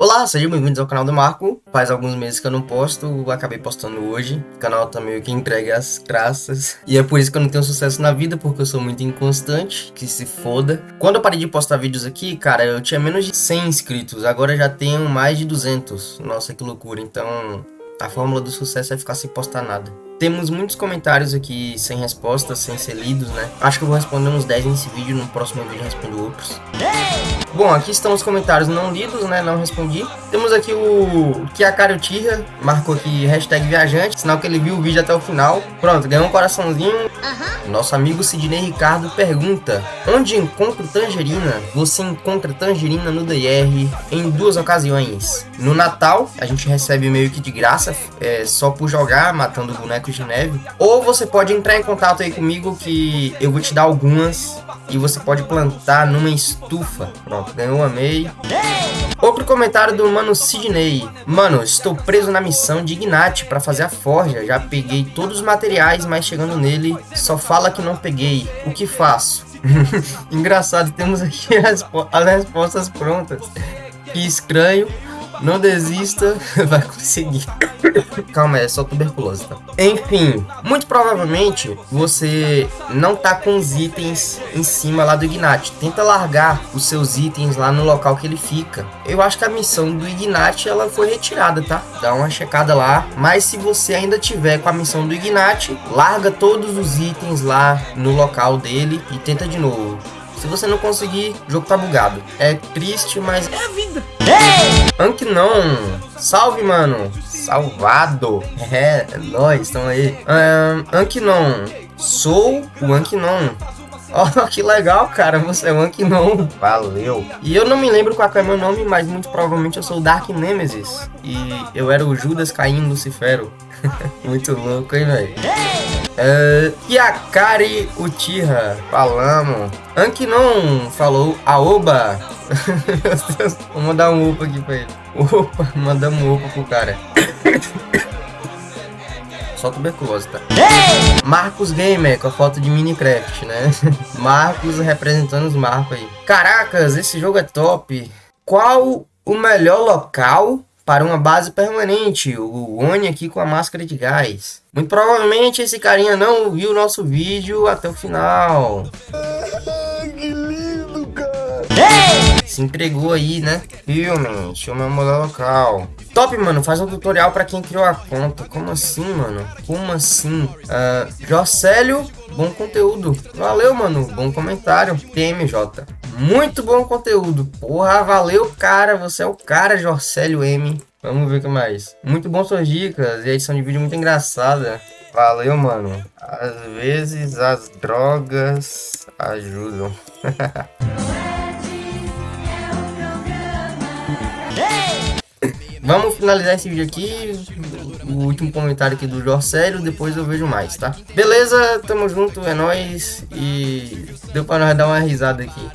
Olá, sejam bem-vindos ao canal do Marco. Faz alguns meses que eu não posto, acabei postando hoje. O canal tá meio que entregue as graças. E é por isso que eu não tenho sucesso na vida, porque eu sou muito inconstante, que se foda. Quando eu parei de postar vídeos aqui, cara, eu tinha menos de 100 inscritos, agora já tenho mais de 200. Nossa, que loucura. Então, a fórmula do sucesso é ficar sem postar nada. Temos muitos comentários aqui sem respostas, sem ser lidos, né? Acho que eu vou responder uns 10 nesse vídeo, no próximo vídeo eu respondo outros. Bom, aqui estão os comentários não lidos, né? Não respondi. Temos aqui o Kiakari Uchiha, marcou aqui hashtag viajante, sinal que ele viu o vídeo até o final. Pronto, ganhou um coraçãozinho. Nosso amigo Sidney Ricardo pergunta, onde encontro tangerina? Você encontra tangerina no DR em duas ocasiões. No Natal, a gente recebe meio que de graça, é, só por jogar, matando de neve. Ou você pode entrar em contato aí comigo que eu vou te dar algumas e você pode plantar numa estufa. Pronto, ganhou, amei. Outro comentário do mano Sidney. Mano, estou preso na missão de Ignat para fazer a forja. Já peguei todos os materiais, mas chegando nele, só fala que não peguei. O que faço? Engraçado, temos aqui as, as respostas prontas. Que estranho. Não desista, vai conseguir. Calma, é só tuberculose, tá? Enfim, muito provavelmente você não tá com os itens em cima lá do Ignat. Tenta largar os seus itens lá no local que ele fica. Eu acho que a missão do Ignat ela foi retirada, tá? Dá uma checada lá. Mas se você ainda tiver com a missão do Ignat, larga todos os itens lá no local dele e tenta de novo. Se você não conseguir, o jogo tá bugado. É triste, mas é a vida. Anki não. Salve, mano. Salvado. É, é nóis, estão aí. Um, Ankinon. Sou o Ankinon. Ó, oh, que legal, cara. Você é o Ankinon. Valeu. E eu não me lembro qual é o meu nome, mas muito provavelmente eu sou o Dark Nemesis. E eu era o Judas Caim Lucifero. muito louco, hein, velho? Uh, Yakari Uchiha, falamos. Ankinon falou. Meu Deus, vou mandar um upa aqui pra ele. Opa, mandamos um upa pro cara. Só tuberculose, tá? Marcos Gamer, com a foto de Minecraft, né? Marcos representando os Marcos aí. Caracas, esse jogo é top. Qual o melhor local para uma base permanente, o Oni aqui com a máscara de gás. Muito provavelmente esse carinha não viu o nosso vídeo até o final. que lindo, cara! Se entregou aí, né? Realmente, o meu modelo local. Top, mano, faz um tutorial para quem criou a conta. Como assim, mano? Como assim? Uh, Jocélio, bom conteúdo. Valeu, mano, bom comentário. TMJ. Muito bom conteúdo. Porra, valeu, cara. Você é o cara, Jorcélio M. Vamos ver o que mais. Muito bom suas dicas e a edição de vídeo muito engraçada. Valeu, mano. Às vezes as drogas ajudam. Vamos finalizar esse vídeo aqui. O último comentário aqui do Jorcélio, depois eu vejo mais, tá? Beleza, tamo junto, é nóis. E deu pra nós dar uma risada aqui.